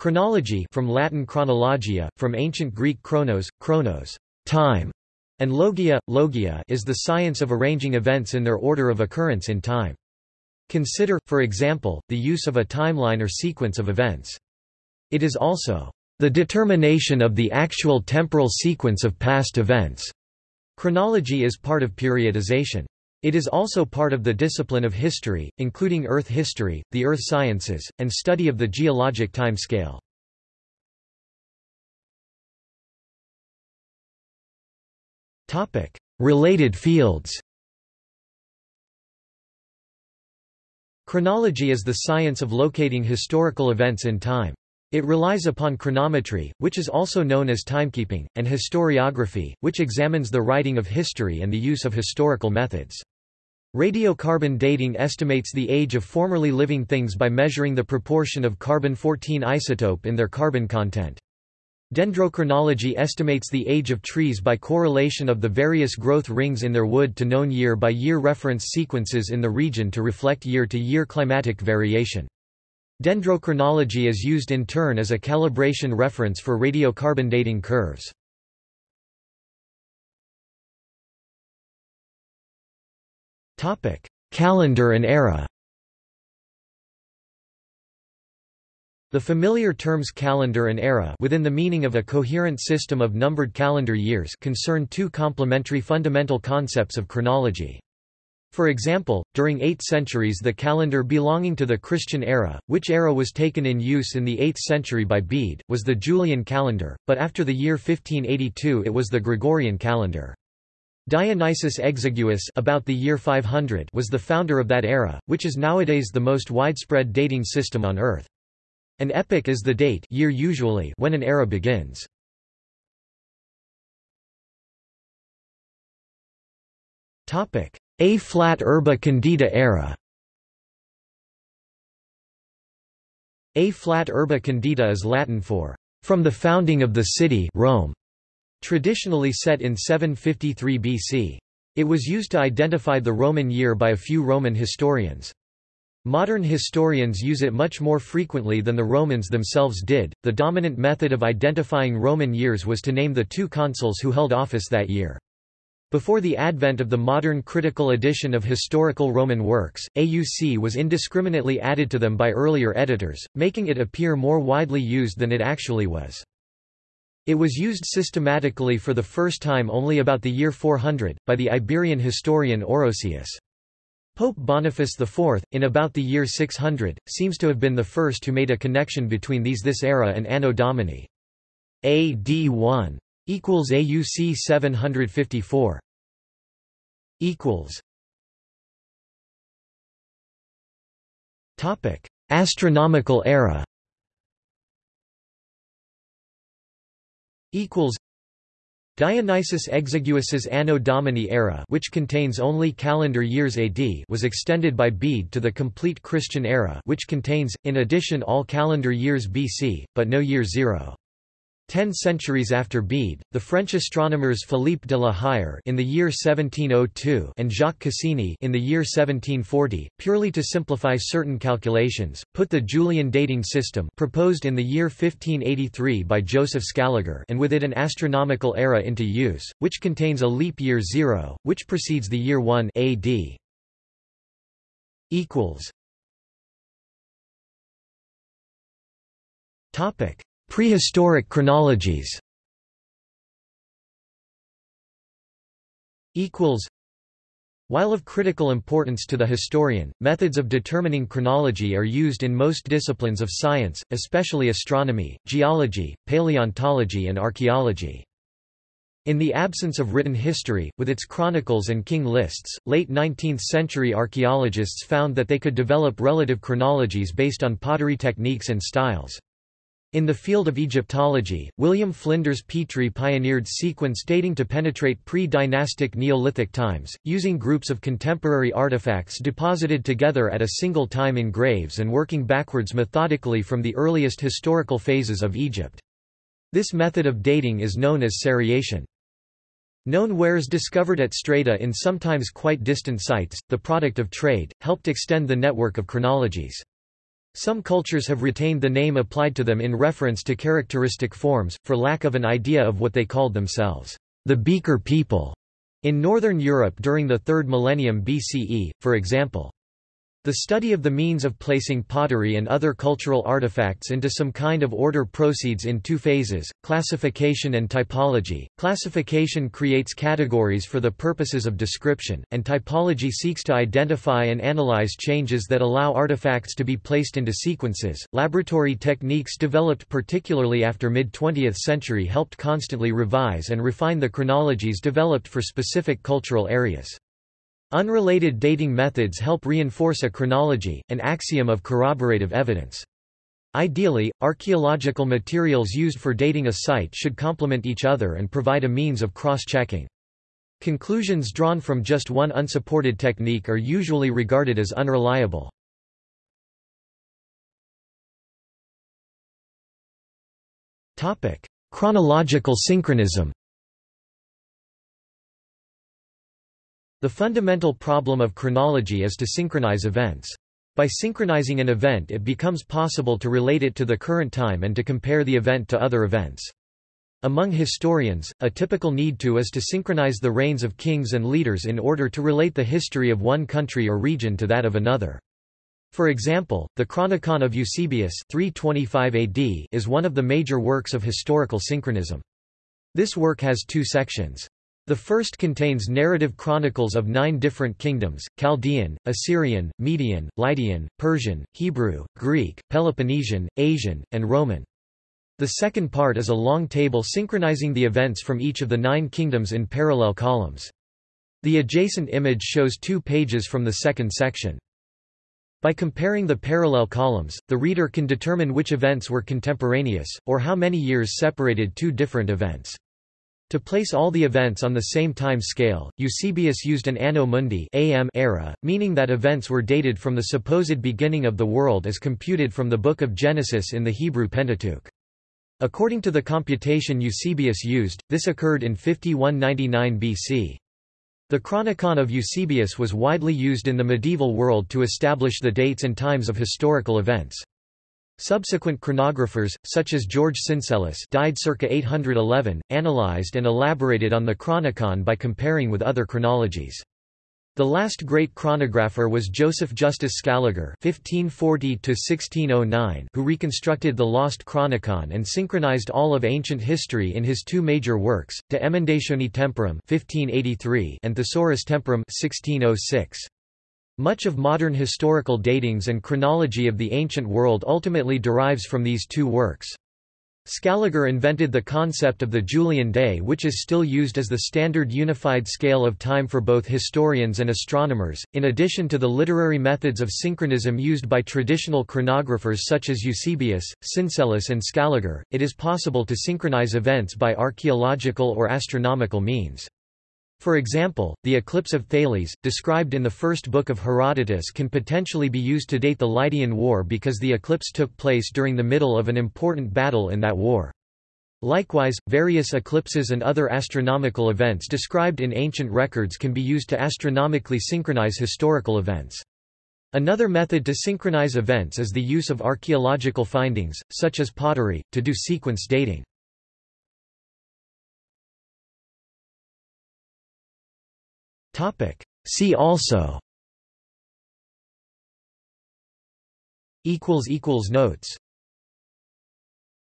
Chronology from Latin chronologia, from ancient Greek chronos, chronos, time, and logia, logia is the science of arranging events in their order of occurrence in time. Consider, for example, the use of a timeline or sequence of events. It is also the determination of the actual temporal sequence of past events. Chronology is part of periodization. It is also part of the discipline of history, including Earth history, the earth sciences, and study of the geologic time scale. Related fields Chronology is the science of locating historical events in time. It relies upon chronometry, which is also known as timekeeping, and historiography, which examines the writing of history and the use of historical methods. Radiocarbon dating estimates the age of formerly living things by measuring the proportion of carbon-14 isotope in their carbon content. Dendrochronology estimates the age of trees by correlation of the various growth rings in their wood to known year-by-year -year reference sequences in the region to reflect year-to-year -year climatic variation. Dendrochronology is used in turn as a calibration reference for radiocarbon dating curves. Calendar and era The familiar terms calendar and era within the meaning of a coherent system of numbered calendar years concern two complementary fundamental concepts of chronology. For example, during eight centuries the calendar belonging to the Christian era, which era was taken in use in the 8th century by Bede, was the Julian calendar, but after the year 1582 it was the Gregorian calendar. Dionysius Exiguus about the year 500 was the founder of that era, which is nowadays the most widespread dating system on Earth. An epoch is the date year usually when an era begins. A-flat Urbe Condita era A-flat Urbe Condita is Latin for, "...from the founding of the city Rome", traditionally set in 753 BC. It was used to identify the Roman year by a few Roman historians. Modern historians use it much more frequently than the Romans themselves did. The dominant method of identifying Roman years was to name the two consuls who held office that year. Before the advent of the modern critical edition of historical Roman works, AUC was indiscriminately added to them by earlier editors, making it appear more widely used than it actually was. It was used systematically for the first time only about the year 400, by the Iberian historian Orosius. Pope Boniface IV, in about the year 600, seems to have been the first who made a connection between these this era and Anno Domini. AD 1 equals AUC 754 equals Topic: Astronomical era equals Dionysius Exiguus's Anno Domini era which contains only calendar years AD was extended by Bede to the complete Christian era which contains, in addition all calendar years BC, but no year zero. Ten centuries after Bede, the French astronomers Philippe de la Hire in the year 1702 and Jacques Cassini in the year 1740, purely to simplify certain calculations, put the Julian dating system proposed in the year 1583 by Joseph Scaliger and with it an astronomical era into use, which contains a leap year zero, which precedes the year 1 AD. Topic Prehistoric chronologies While of critical importance to the historian, methods of determining chronology are used in most disciplines of science, especially astronomy, geology, paleontology and archaeology. In the absence of written history, with its chronicles and king lists, late 19th-century archaeologists found that they could develop relative chronologies based on pottery techniques and styles. In the field of Egyptology, William Flinders Petrie pioneered sequence dating to penetrate pre-dynastic Neolithic times, using groups of contemporary artifacts deposited together at a single time in graves and working backwards methodically from the earliest historical phases of Egypt. This method of dating is known as seriation. Known wares discovered at strata in sometimes quite distant sites, the product of trade, helped extend the network of chronologies. Some cultures have retained the name applied to them in reference to characteristic forms, for lack of an idea of what they called themselves, the Beaker people, in Northern Europe during the 3rd millennium BCE, for example. The study of the means of placing pottery and other cultural artifacts into some kind of order proceeds in two phases, classification and typology. Classification creates categories for the purposes of description, and typology seeks to identify and analyze changes that allow artifacts to be placed into sequences. Laboratory techniques developed particularly after mid-20th century helped constantly revise and refine the chronologies developed for specific cultural areas. Unrelated dating methods help reinforce a chronology, an axiom of corroborative evidence. Ideally, archaeological materials used for dating a site should complement each other and provide a means of cross-checking. Conclusions drawn from just one unsupported technique are usually regarded as unreliable. Chronological synchronism The fundamental problem of chronology is to synchronize events. By synchronizing an event it becomes possible to relate it to the current time and to compare the event to other events. Among historians, a typical need to is to synchronize the reigns of kings and leaders in order to relate the history of one country or region to that of another. For example, the Chronicon of Eusebius 325 AD is one of the major works of historical synchronism. This work has two sections. The first contains narrative chronicles of nine different kingdoms, Chaldean, Assyrian, Median, Lydian, Persian, Hebrew, Greek, Peloponnesian, Asian, and Roman. The second part is a long table synchronizing the events from each of the nine kingdoms in parallel columns. The adjacent image shows two pages from the second section. By comparing the parallel columns, the reader can determine which events were contemporaneous, or how many years separated two different events. To place all the events on the same time scale, Eusebius used an Anno Mundi AM era, meaning that events were dated from the supposed beginning of the world as computed from the Book of Genesis in the Hebrew Pentateuch. According to the computation Eusebius used, this occurred in 5199 BC. The Chronicon of Eusebius was widely used in the medieval world to establish the dates and times of historical events. Subsequent chronographers, such as George Syncellus died circa 811, analyzed and elaborated on the Chronicon by comparing with other chronologies. The last great chronographer was Joseph Justus Scaliger (1540–1609), who reconstructed the lost Chronicon and synchronized all of ancient history in his two major works, De Emendatione Temporum (1583) and Thesaurus Temporum (1606). Much of modern historical datings and chronology of the ancient world ultimately derives from these two works. Scaliger invented the concept of the Julian day which is still used as the standard unified scale of time for both historians and astronomers. In addition to the literary methods of synchronism used by traditional chronographers such as Eusebius, Syncellus and Scaliger, it is possible to synchronize events by archaeological or astronomical means. For example, the eclipse of Thales, described in the first book of Herodotus can potentially be used to date the Lydian War because the eclipse took place during the middle of an important battle in that war. Likewise, various eclipses and other astronomical events described in ancient records can be used to astronomically synchronize historical events. Another method to synchronize events is the use of archaeological findings, such as pottery, to do sequence dating. See also. Notes